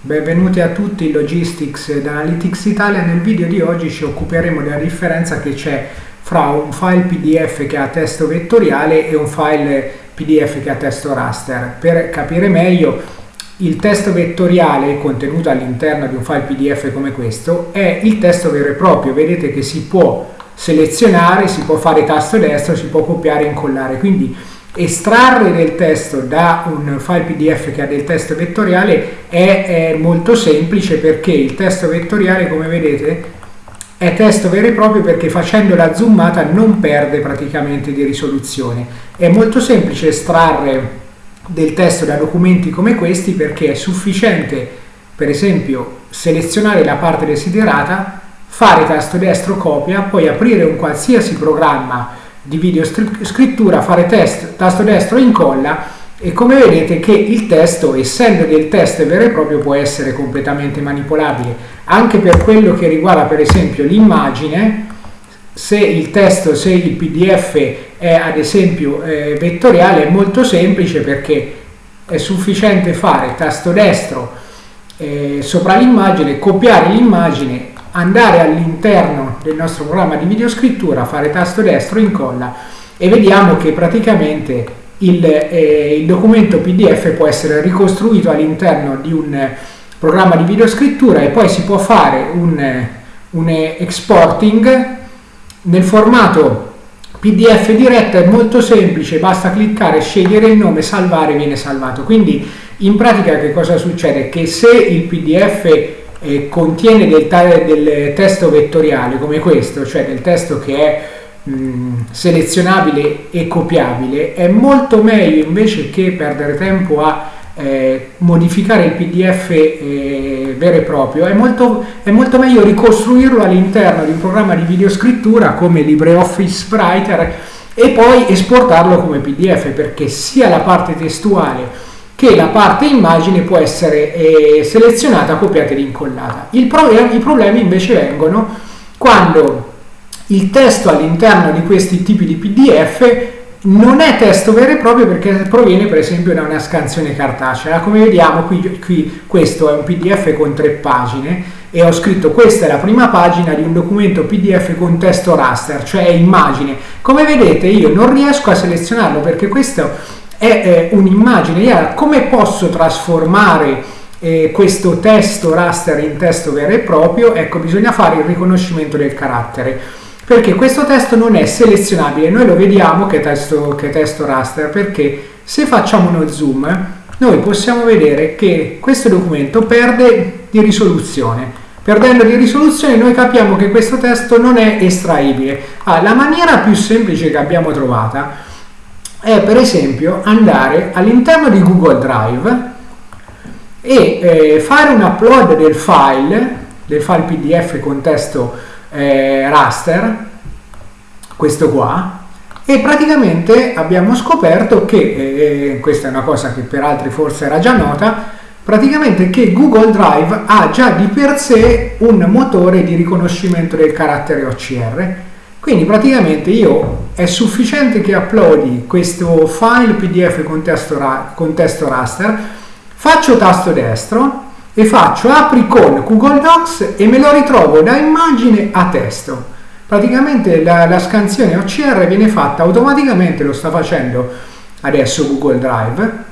Benvenuti a tutti in Logistics ed Analytics Italia. Nel video di oggi ci occuperemo della differenza che c'è fra un file PDF che ha testo vettoriale e un file PDF che ha testo raster. Per capire meglio, il testo vettoriale contenuto all'interno di un file PDF come questo è il testo vero e proprio. Vedete che si può selezionare, si può fare tasto destro, si può copiare e incollare. Quindi estrarre del testo da un file pdf che ha del testo vettoriale è, è, molto semplice perché il testo vettoriale come vedete è testo vero e proprio perché facendo la zoomata non perde praticamente di risoluzione. È molto semplice estrarre del testo da documenti come questi perché è sufficiente per esempio selezionare la parte desiderata fare tasto destro copia poi aprire un qualsiasi programma di video scrittura, fare test, tasto destro incolla e come vedete che il testo, essendo del test vero e proprio, può essere completamente manipolabile. Anche per quello che riguarda per esempio l'immagine, se il testo, se il pdf è ad esempio eh, vettoriale, è molto semplice perché è sufficiente fare tasto destro eh, sopra l'immagine, copiare l'immagine andare all'interno del nostro programma di videoscrittura, fare tasto destro, incolla e vediamo che praticamente il, eh, il documento PDF può essere ricostruito all'interno di un programma di videoscrittura e poi si può fare un, un exporting nel formato PDF diretto è molto semplice, basta cliccare, scegliere il nome, salvare, viene salvato. Quindi in pratica che cosa succede? Che se il PDF eh, contiene del, del, testo vettoriale come questo, cioè del testo che è mh, selezionabile e copiabile, è molto meglio invece che perdere tempo a eh, modificare il PDF eh, vero e proprio, è molto, è molto meglio ricostruirlo all'interno di un programma di videoscrittura come LibreOffice Writer e poi esportarlo come PDF perché sia la parte testuale che la parte immagine può essere eh, selezionata, copiata ed incollata. Pro I problemi invece vengono quando il testo all'interno di questi tipi di PDF non è testo vero e proprio perché proviene per esempio da una scansione cartacea. Come vediamo qui, qui questo è un PDF con tre pagine e ho scritto questa è la prima pagina di un documento PDF con testo raster, cioè immagine. Come vedete io non riesco a selezionarlo perché questo è eh, un'immagine. come posso trasformare eh, questo testo raster in testo vero e proprio? Ecco, bisogna fare il riconoscimento del carattere perché questo testo non è selezionabile. Noi lo vediamo che testo, che testo raster perché se facciamo uno zoom noi possiamo vedere che questo documento perde di risoluzione. Perdendo di risoluzione noi capiamo che questo testo non è estraibile. Ah, la maniera più semplice che abbiamo trovata è per esempio andare all'interno di Google Drive e eh, fare un upload del file, del file PDF con testo eh, raster, questo qua, e praticamente abbiamo scoperto che, eh, questa è una cosa che per altri forse era già nota, praticamente che Google Drive ha già di per sé un motore di riconoscimento del carattere OCR quindi praticamente io è sufficiente che uploadi questo file pdf con testo, ra con testo raster, faccio tasto destro e faccio apri con Google Docs e me lo ritrovo da immagine a testo. Praticamente la, la scansione OCR viene fatta automaticamente, lo sta facendo adesso Google Drive,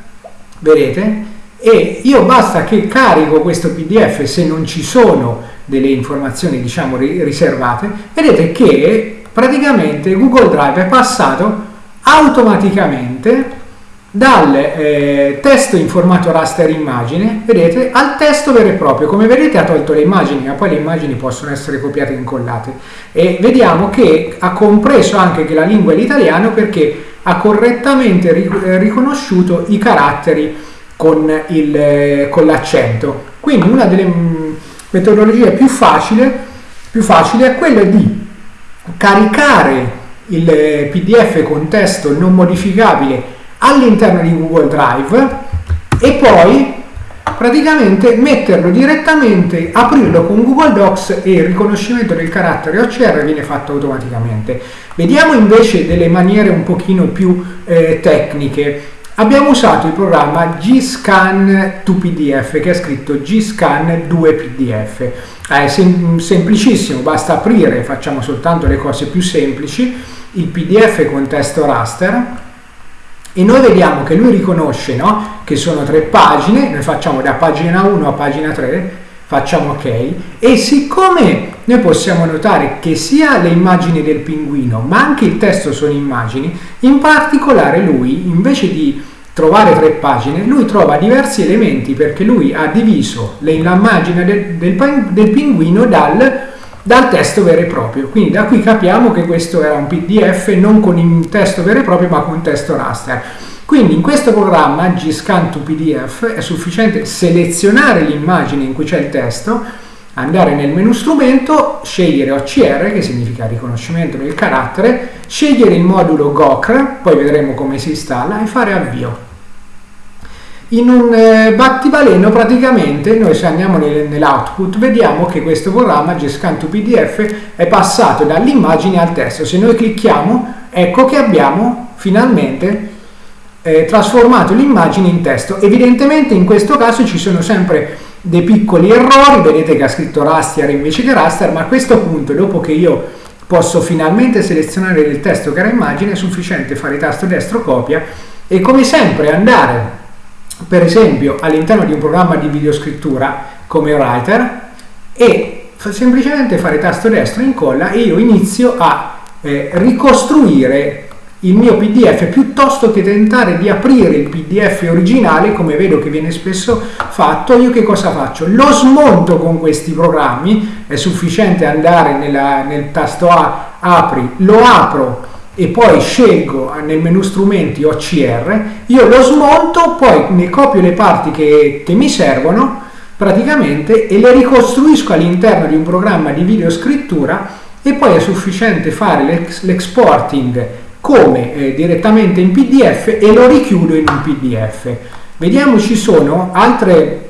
vedete? E io basta che carico questo pdf se non ci sono delle informazioni diciamo riservate, vedete che praticamente Google Drive è passato automaticamente dal eh, testo in formato raster immagine, vedete, al testo vero e proprio. Come vedete ha tolto le immagini, ma poi le immagini possono essere copiate e incollate. E vediamo che ha compreso anche che la lingua è l'italiano perché ha correttamente eh, riconosciuto i caratteri con, eh, con l'accento. Quindi una delle mm, metodologie più facili, più facili è quella di caricare il eh, PDF con testo non modificabile all'interno di Google Drive e poi praticamente metterlo direttamente, aprirlo con Google Docs e il riconoscimento del carattere OCR viene fatto automaticamente. Vediamo invece delle maniere un pochino più eh, tecniche. Abbiamo usato il programma Gscan 2PDF che è scritto Gscan 2PDF. È sem- semplicissimo, basta aprire, facciamo soltanto le cose più semplici, il PDF con testo raster e noi vediamo che lui riconosce no? che sono tre pagine, noi facciamo da pagina 1 a pagina 3, facciamo ok. E siccome noi possiamo notare che sia le immagini del pinguino ma anche il testo sono immagini, in particolare lui invece di trovare tre pagine, lui trova diversi elementi perché lui ha diviso l'immagine del, del, del pinguino dal, dal, testo vero e proprio. Quindi da qui capiamo che questo era un PDF non con il testo vero e proprio ma con testo raster. Quindi in questo programma Gscan to PDF è sufficiente selezionare l'immagine in cui c'è il testo, andare nel menu strumento, scegliere OCR che significa riconoscimento del carattere, scegliere il modulo GOCR, poi vedremo come si installa e fare avvio. In un eh, battibaleno praticamente noi se andiamo nel, nell'output vediamo che questo programma Gscan to PDF è passato dall'immagine al testo. Se noi clicchiamo ecco che abbiamo finalmente eh, trasformato l'immagine in testo. Evidentemente in questo caso ci sono sempre dei piccoli errori, vedete che ha scritto raster invece che raster, ma a questo punto, dopo che io posso finalmente selezionare il testo che era immagine, è sufficiente fare tasto destro copia e come sempre andare per esempio all'interno di un programma di videoscrittura come Writer e semplicemente fare tasto destro incolla e io inizio a eh, ricostruire il mio PDF piuttosto che tentare di aprire il PDF originale come vedo che viene spesso fatto io che cosa faccio? lo smonto con questi programmi è sufficiente andare nella, nel tasto A apri lo apro e poi scelgo nel menu strumenti OCR io lo smonto poi ne copio le parti che, che mi servono praticamente e le ricostruisco all'interno di un programma di videoscrittura e poi è sufficiente fare l'exporting come eh, direttamente in PDF e lo richiudo in un PDF. Vediamo ci sono altre,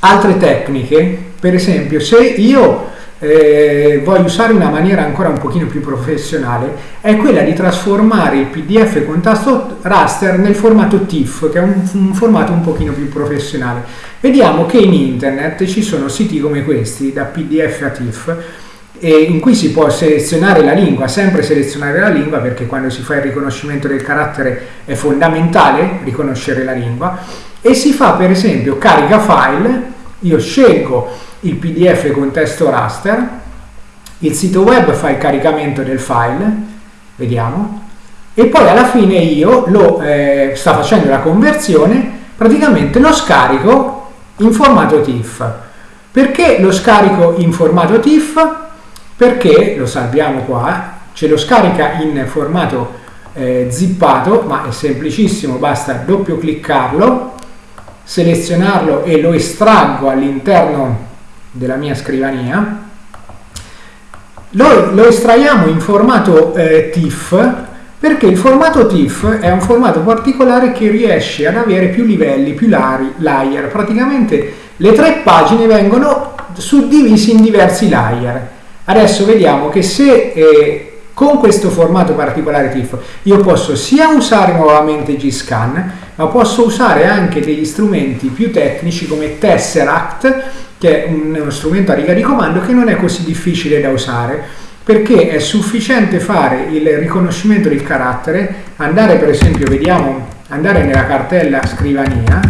altre tecniche, per esempio se io eh, voglio usare una maniera ancora un pochino più professionale, è quella di trasformare il PDF con tasto raster nel formato TIFF, che è un, un formato un pochino più professionale. Vediamo che in internet ci sono siti come questi, da PDF a TIFF, in cui si può selezionare la lingua, sempre selezionare la lingua perché quando si fa il riconoscimento del carattere è fondamentale riconoscere la lingua e si fa per esempio carica file, io scelgo il pdf con testo raster, il sito web fa il caricamento del file, vediamo, e poi alla fine io lo eh, sta facendo la conversione, praticamente lo scarico in formato TIFF. Perché lo scarico in formato TIFF? perché lo salviamo qua, ce lo scarica in formato eh, zippato, ma è semplicissimo, basta doppio cliccarlo, selezionarlo e lo estraggo all'interno della mia scrivania. Lo, lo estraiamo in formato eh, TIFF perché il formato TIFF è un formato particolare che riesce ad avere più livelli, più layer. Praticamente le tre pagine vengono suddivise in diversi layer. Adesso vediamo che se eh, con questo formato particolare TIFF io posso sia usare nuovamente G-Scan, ma posso usare anche degli strumenti più tecnici come Tesseract, che è uno strumento a riga di comando che non è così difficile da usare, perché è sufficiente fare il riconoscimento del carattere, andare per esempio, vediamo, andare nella cartella scrivania,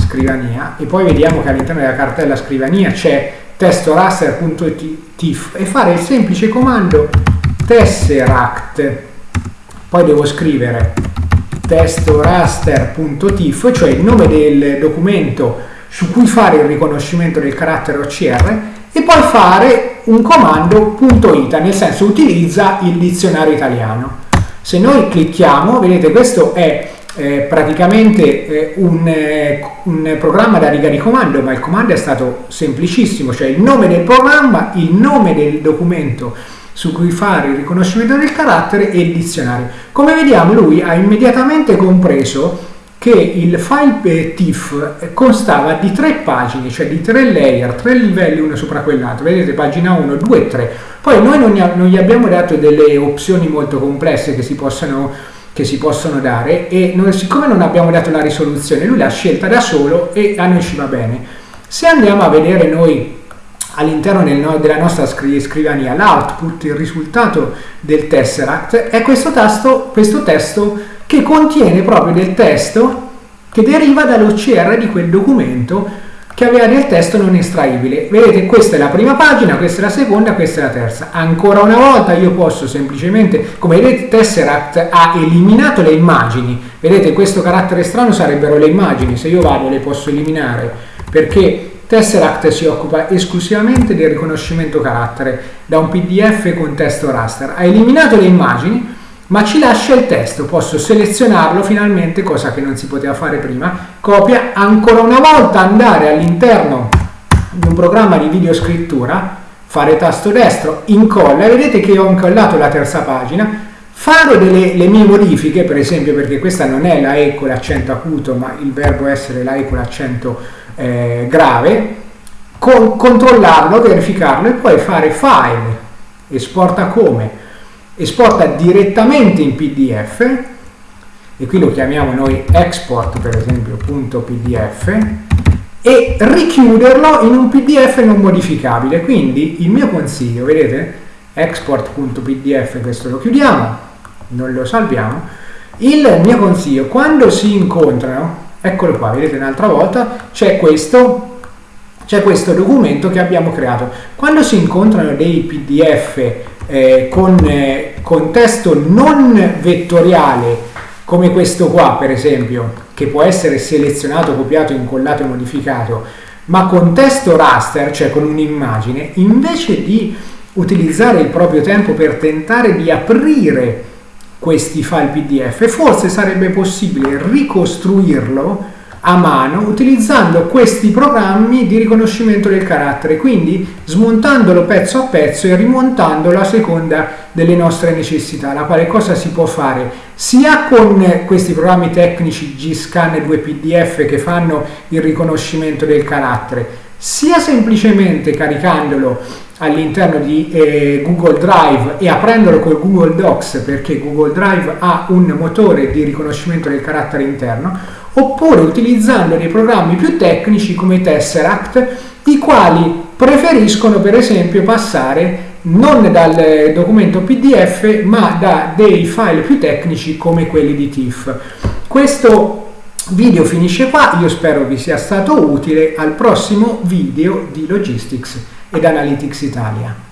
scrivania e poi vediamo che all'interno della cartella scrivania c'è testo raster.tif e fare il semplice comando tesseract. Poi devo scrivere testo raster.tif cioè il nome del documento su cui fare il riconoscimento del carattere OCR e poi fare un comando .ita nel senso utilizza il dizionario italiano. Se noi clicchiamo vedete questo è eh, praticamente eh, un, eh, un, programma da riga di comando, ma il comando è stato semplicissimo, cioè il nome del programma, il nome del documento su cui fare il riconoscimento del carattere e il dizionario. Come vediamo lui ha immediatamente compreso che il file TIFF constava di tre pagine, cioè di tre layer, tre livelli uno sopra quell'altro, vedete pagina 1, 2 e 3. Poi noi non, non gli abbiamo dato delle opzioni molto complesse che si possano che si possono dare e noi, siccome non abbiamo dato la risoluzione, lui l'ha scelta da solo e a noi ci va bene. Se andiamo a vedere noi all'interno del, della nostra scrivania l'output, il risultato del Tesseract, è questo, tasto, questo testo che contiene proprio del testo che deriva dall'OCR di quel documento che aveva del testo non estraibile. Vedete, questa è la prima pagina, questa è la seconda, questa è la terza. Ancora una volta io posso semplicemente, come vedete, Tesseract ha eliminato le immagini. Vedete, questo carattere strano sarebbero le immagini, se io vado le posso eliminare, perché Tesseract si occupa esclusivamente del riconoscimento carattere da un PDF con testo raster. Ha eliminato le immagini, ma ci lascia il testo. Posso selezionarlo finalmente, cosa che non si poteva fare prima. Copia, ancora una volta andare all'interno di un programma di videoscrittura, fare tasto destro, incolla, vedete che ho incollato la terza pagina, farò delle le mie modifiche, per esempio perché questa non è la E con l'accento acuto, ma il verbo essere la E con l'accento eh, grave, con, controllarlo, verificarlo e poi fare file, esporta come, esporta direttamente in PDF e qui lo chiamiamo noi export per esempio .pdf e richiuderlo in un pdf non modificabile. Quindi il mio consiglio vedete? Export.pdf questo lo chiudiamo non lo salviamo. Il mio consiglio quando si incontrano eccolo qua vedete un'altra volta c'è questo c'è questo documento che abbiamo creato. Quando si incontrano dei pdf eh, con, eh, con testo non vettoriale come questo qua per esempio che può essere selezionato, copiato, incollato e modificato ma con testo raster, cioè con un'immagine, invece di utilizzare il proprio tempo per tentare di aprire questi file PDF, forse sarebbe possibile ricostruirlo a mano utilizzando questi programmi di riconoscimento del carattere, quindi smontandolo pezzo a pezzo e rimontandolo a seconda delle nostre necessità, la quale cosa si può fare sia con questi programmi tecnici GScan e 2PDF che fanno il riconoscimento del carattere, sia semplicemente caricandolo all'interno di eh, Google Drive e aprendolo con Google Docs perché Google Drive ha un motore di riconoscimento del carattere interno oppure utilizzando dei programmi più tecnici come Tesseract i quali preferiscono per esempio passare non dal documento PDF ma da dei file più tecnici come quelli di TIFF. Questo video finisce qua, io spero vi sia stato utile al prossimo video di Logistics ed Analytics Italia.